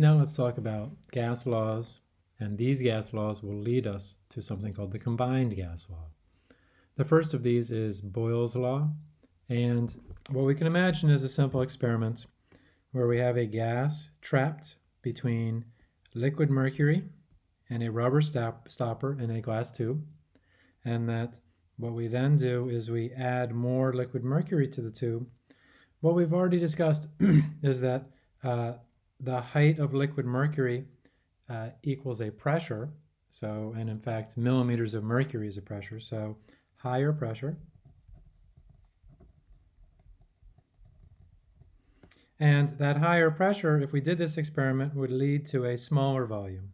Now let's talk about gas laws, and these gas laws will lead us to something called the combined gas law. The first of these is Boyle's law, and what we can imagine is a simple experiment where we have a gas trapped between liquid mercury and a rubber stop stopper in a glass tube, and that what we then do is we add more liquid mercury to the tube. What we've already discussed is that uh, the height of liquid mercury uh, equals a pressure. So, and in fact, millimeters of mercury is a pressure. So higher pressure. And that higher pressure, if we did this experiment, would lead to a smaller volume.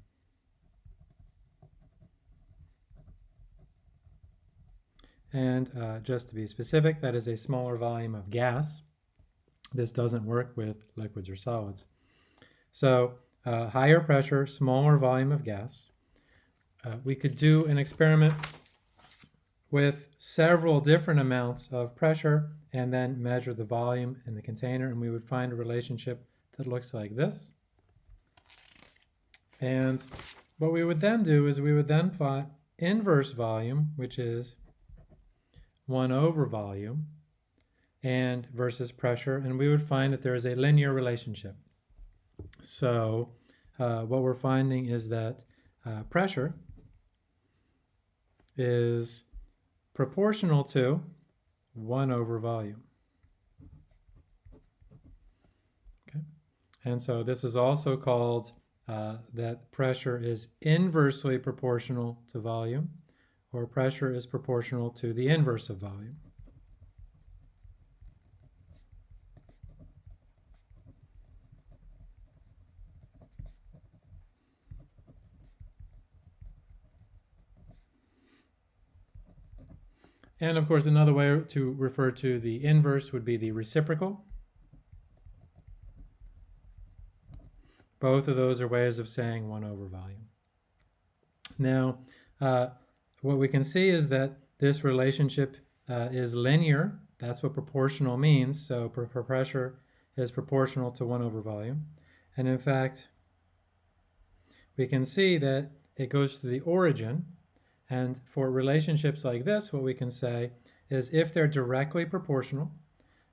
And uh, just to be specific, that is a smaller volume of gas. This doesn't work with liquids or solids. So uh, higher pressure, smaller volume of gas. Uh, we could do an experiment with several different amounts of pressure and then measure the volume in the container and we would find a relationship that looks like this. And what we would then do is we would then plot inverse volume, which is 1 over volume, and versus pressure, and we would find that there is a linear relationship. So uh, what we're finding is that uh, pressure is proportional to 1 over volume. Okay, And so this is also called uh, that pressure is inversely proportional to volume, or pressure is proportional to the inverse of volume. And of course, another way to refer to the inverse would be the reciprocal. Both of those are ways of saying 1 over volume. Now, uh, what we can see is that this relationship uh, is linear. That's what proportional means. So per, per pressure is proportional to 1 over volume. And in fact, we can see that it goes to the origin and for relationships like this, what we can say is if they're directly proportional,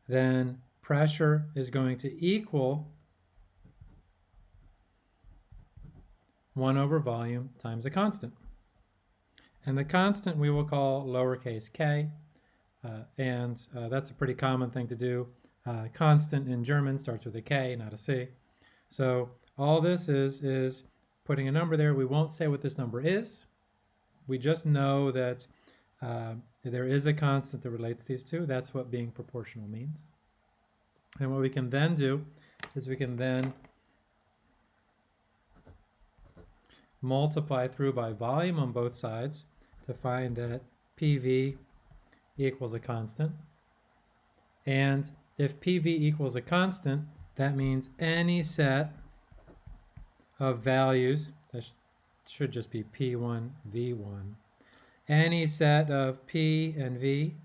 then pressure is going to equal 1 over volume times a constant. And the constant we will call lowercase k, uh, and uh, that's a pretty common thing to do. Uh, constant in German starts with a k, not a c. So all this is is putting a number there. We won't say what this number is we just know that uh, there is a constant that relates these two. That's what being proportional means. And what we can then do is we can then multiply through by volume on both sides to find that PV equals a constant. And if PV equals a constant, that means any set of values, should just be P1, V1. Any set of P and V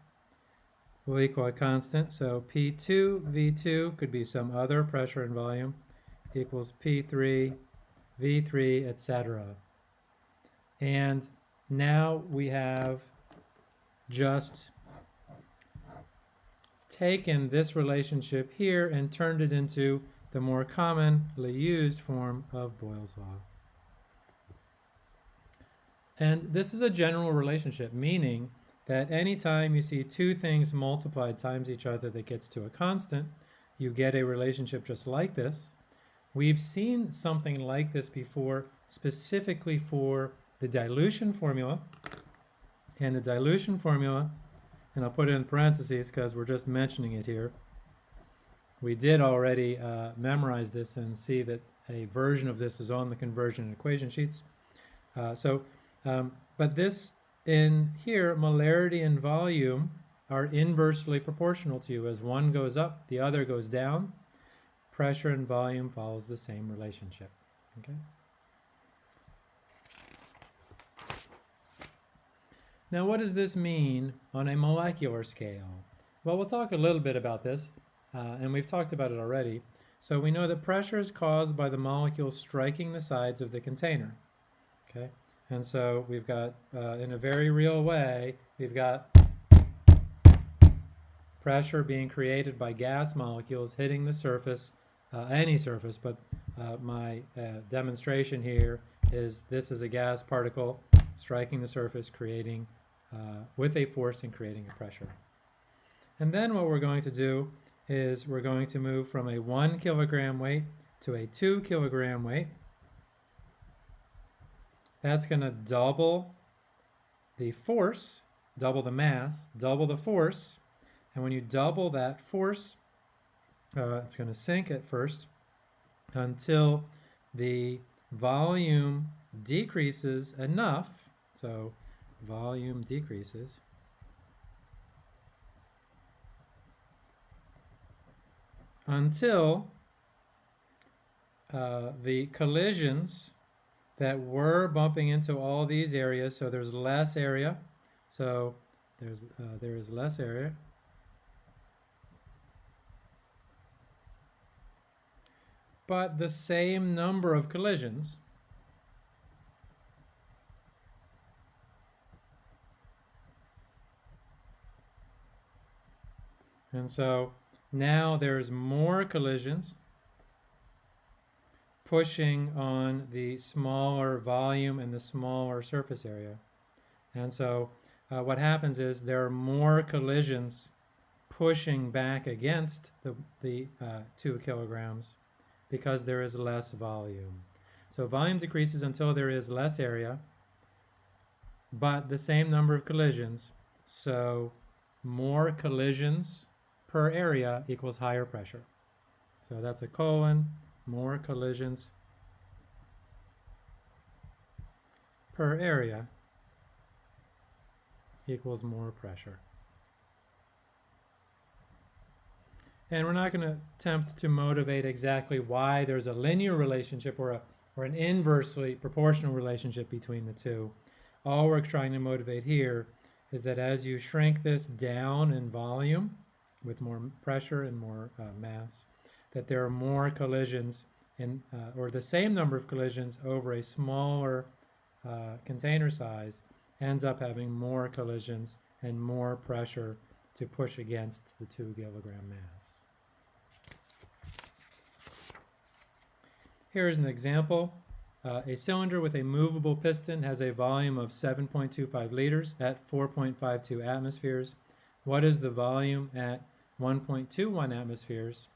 will equal a constant. So P2, V2 could be some other pressure and volume equals P3, V3, etc. And now we have just taken this relationship here and turned it into the more commonly used form of Boyle's law. And this is a general relationship, meaning that anytime you see two things multiplied times each other that gets to a constant, you get a relationship just like this. We've seen something like this before, specifically for the dilution formula. And the dilution formula, and I'll put it in parentheses because we're just mentioning it here. We did already uh, memorize this and see that a version of this is on the conversion equation sheets. Uh, so um, but this in here, molarity and volume are inversely proportional to you. As one goes up, the other goes down. Pressure and volume follows the same relationship. Okay. Now, what does this mean on a molecular scale? Well, we'll talk a little bit about this, uh, and we've talked about it already. So we know that pressure is caused by the molecules striking the sides of the container. Okay, and so we've got, uh, in a very real way, we've got pressure being created by gas molecules hitting the surface, uh, any surface, but uh, my uh, demonstration here is this is a gas particle striking the surface, creating, uh, with a force and creating a pressure. And then what we're going to do is we're going to move from a one kilogram weight to a two kilogram weight. That's going to double the force, double the mass, double the force. And when you double that force, uh, it's going to sink at first until the volume decreases enough. So volume decreases. Until uh, the collisions that were bumping into all these areas, so there's less area, so there's uh, there is less area. But the same number of collisions. And so now there's more collisions pushing on the smaller volume and the smaller surface area. And so uh, what happens is there are more collisions pushing back against the, the uh, two kilograms because there is less volume. So volume decreases until there is less area, but the same number of collisions. So more collisions per area equals higher pressure. So that's a colon, more collisions per area equals more pressure. And we're not going to attempt to motivate exactly why there's a linear relationship or, a, or an inversely proportional relationship between the two. All we're trying to motivate here is that as you shrink this down in volume with more pressure and more uh, mass, that there are more collisions in, uh, or the same number of collisions over a smaller uh, container size ends up having more collisions and more pressure to push against the two kilogram mass. Here is an example. Uh, a cylinder with a movable piston has a volume of 7.25 liters at 4.52 atmospheres. What is the volume at 1.21 atmospheres?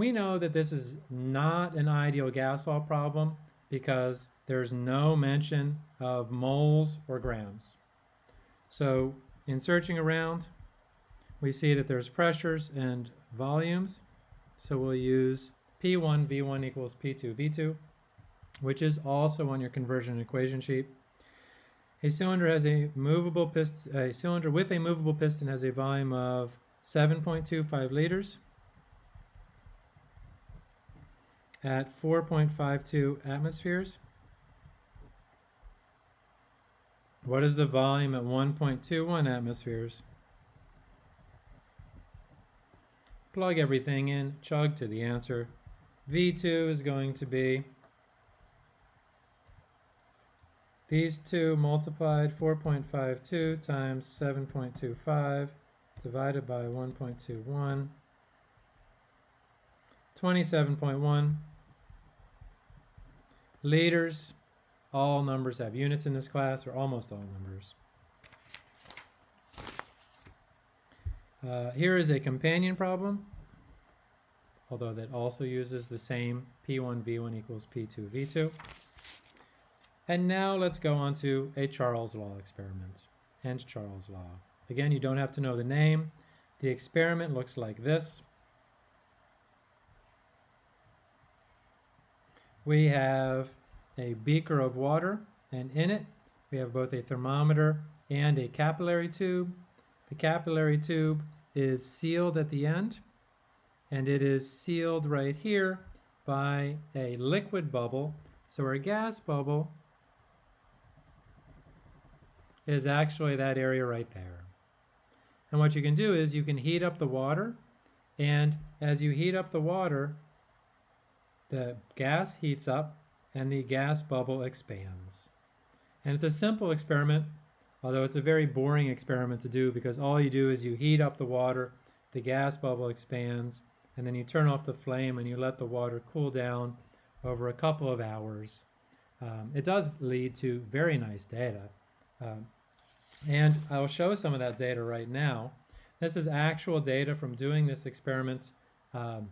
We know that this is not an ideal gas law problem because there's no mention of moles or grams. So in searching around, we see that there's pressures and volumes. So we'll use P1 V1 equals P2 V2, which is also on your conversion equation sheet. A cylinder has a movable piston, a cylinder with a movable piston has a volume of 7.25 liters. At 4.52 atmospheres. What is the volume at 1.21 atmospheres? Plug everything in, chug to the answer. V2 is going to be these two multiplied 4.52 times 7.25 divided by 1.21 27.1 liters. All numbers have units in this class, or almost all numbers. Uh, here is a companion problem, although that also uses the same P1 V1 equals P2 V2. And now let's go on to a Charles law experiment and Charles law. Again, you don't have to know the name. The experiment looks like this. We have a beaker of water, and in it we have both a thermometer and a capillary tube. The capillary tube is sealed at the end, and it is sealed right here by a liquid bubble. So our gas bubble is actually that area right there. And what you can do is you can heat up the water, and as you heat up the water, the gas heats up and the gas bubble expands. And it's a simple experiment, although it's a very boring experiment to do because all you do is you heat up the water, the gas bubble expands, and then you turn off the flame and you let the water cool down over a couple of hours. Um, it does lead to very nice data. Um, and I'll show some of that data right now. This is actual data from doing this experiment um,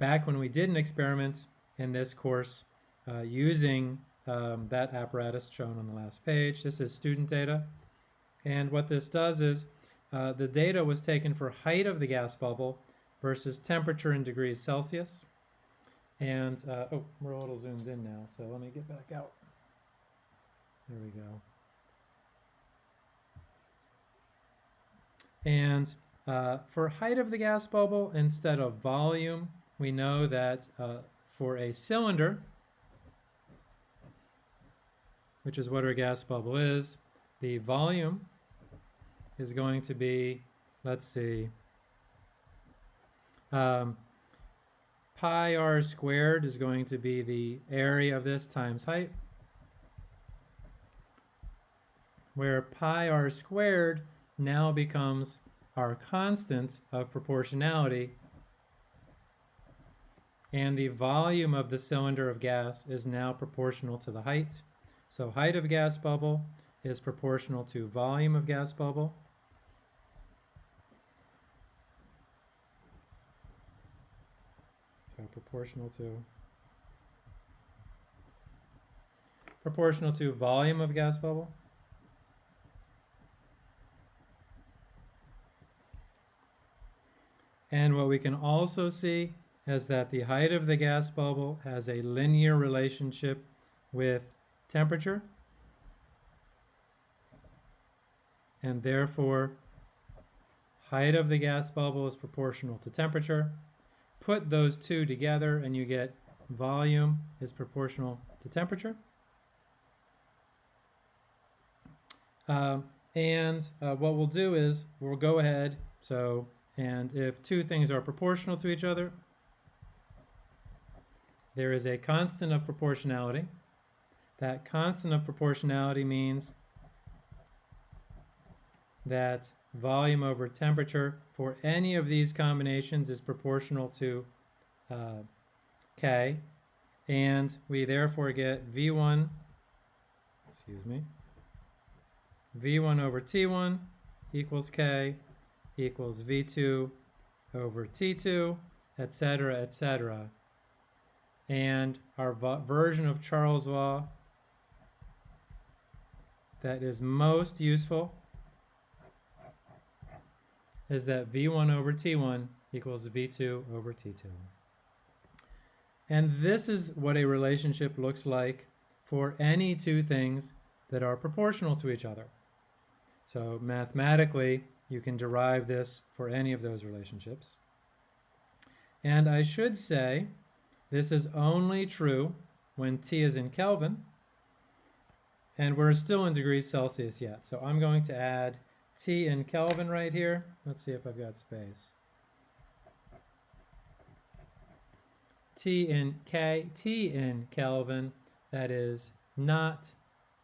back when we did an experiment in this course uh, using um, that apparatus shown on the last page. This is student data. And what this does is uh, the data was taken for height of the gas bubble versus temperature in degrees Celsius. And, uh, oh, we're a little zoomed in now, so let me get back out. There we go. And uh, for height of the gas bubble instead of volume, we know that uh, for a cylinder, which is what our gas bubble is, the volume is going to be, let's see, um, pi r squared is going to be the area of this times height, where pi r squared now becomes our constant of proportionality and the volume of the cylinder of gas is now proportional to the height. So height of gas bubble is proportional to volume of gas bubble. So proportional to proportional to volume of gas bubble. And what we can also see is that the height of the gas bubble has a linear relationship with temperature. And therefore, height of the gas bubble is proportional to temperature. Put those two together and you get volume is proportional to temperature. Uh, and uh, what we'll do is we'll go ahead, so and if two things are proportional to each other, there is a constant of proportionality. That constant of proportionality means that volume over temperature for any of these combinations is proportional to uh, K, and we therefore get V1, excuse me, V1 over T1 equals K equals V2 over T2, etc., etc. And our version of Charles' law that is most useful is that V1 over T1 equals V2 over T2. And this is what a relationship looks like for any two things that are proportional to each other. So mathematically, you can derive this for any of those relationships. And I should say, this is only true when T is in Kelvin, and we're still in degrees Celsius yet. So I'm going to add T in Kelvin right here. Let's see if I've got space. T in K, T in Kelvin, that is not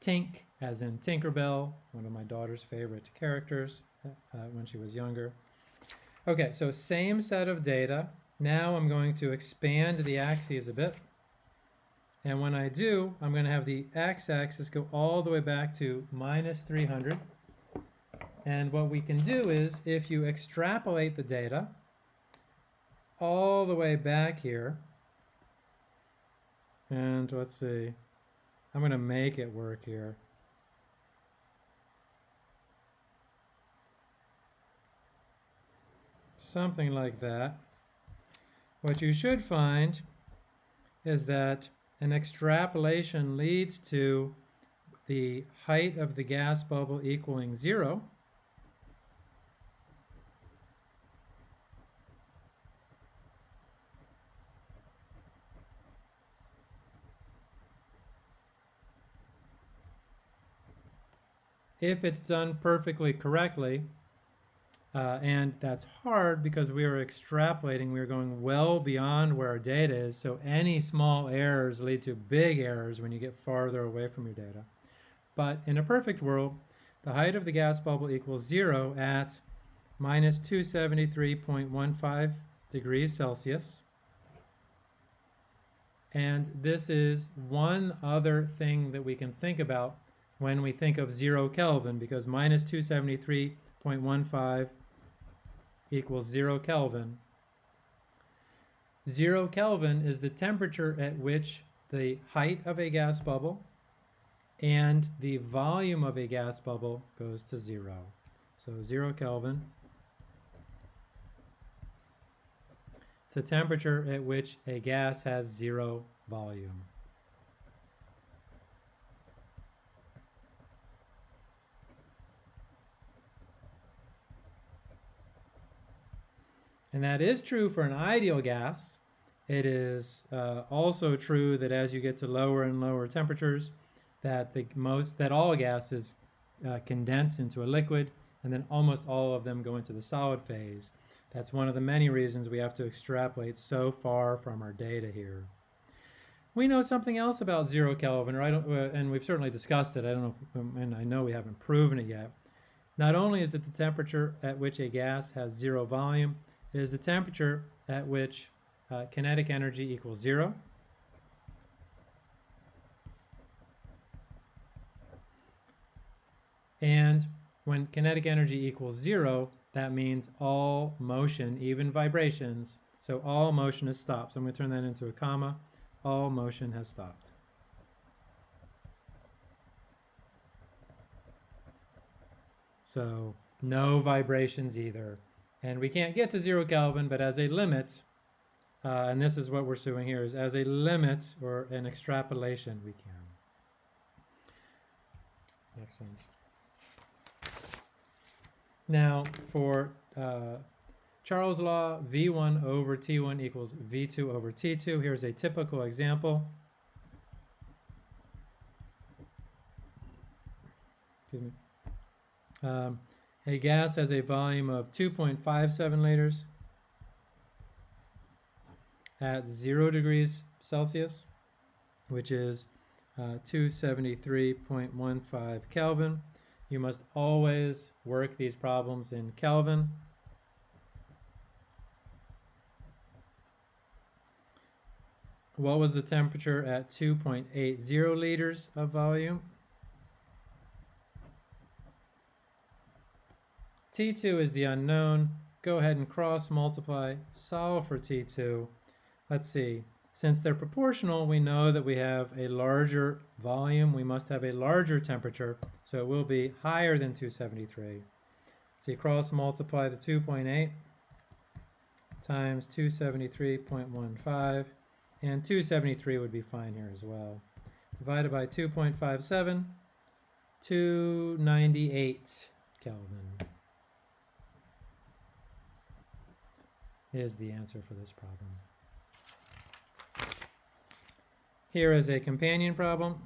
Tink, as in Tinkerbell, one of my daughter's favorite characters uh, when she was younger. Okay, so same set of data. Now I'm going to expand the axes a bit. And when I do, I'm going to have the x-axis go all the way back to minus 300. And what we can do is, if you extrapolate the data all the way back here, and let's see, I'm going to make it work here. something like that, what you should find is that an extrapolation leads to the height of the gas bubble equaling zero. If it's done perfectly correctly, Uh, and that's hard because we are extrapolating, we are going well beyond where our data is. So any small errors lead to big errors when you get farther away from your data. But in a perfect world, the height of the gas bubble equals zero at minus 273.15 degrees Celsius. And this is one other thing that we can think about when we think of zero Kelvin, because minus 273.15 equals zero Kelvin. Zero Kelvin is the temperature at which the height of a gas bubble and the volume of a gas bubble goes to zero. So zero Kelvin. It's the temperature at which a gas has zero volume. And that is true for an ideal gas. It is uh, also true that as you get to lower and lower temperatures, that the most that all gases uh, condense into a liquid, and then almost all of them go into the solid phase. That's one of the many reasons we have to extrapolate so far from our data here. We know something else about zero Kelvin, or I don't, uh, and we've certainly discussed it. I don't know, if, um, and I know we haven't proven it yet. Not only is it the temperature at which a gas has zero volume, is the temperature at which uh, kinetic energy equals zero. And when kinetic energy equals zero, that means all motion, even vibrations, so all motion is stopped. So I'm going to turn that into a comma. All motion has stopped. So no vibrations either. And we can't get to zero Kelvin, but as a limit, uh, and this is what we're doing here, is as a limit or an extrapolation, we can. Excellent. Now, for uh, Charles' law, V1 over T1 equals V2 over T2. Here's a typical example. Excuse me. Um, a gas has a volume of 2.57 liters at 0 degrees Celsius, which is uh, 273.15 Kelvin. You must always work these problems in Kelvin. What was the temperature at 2.80 liters of volume? T2 is the unknown. Go ahead and cross multiply, solve for T2. Let's see. Since they're proportional, we know that we have a larger volume. We must have a larger temperature, so it will be higher than 273. So you cross multiply the 2.8 times 273.15, and 273 would be fine here as well. Divided by 2.57, 298 Kelvin. Is the answer for this problem. Here is a companion problem.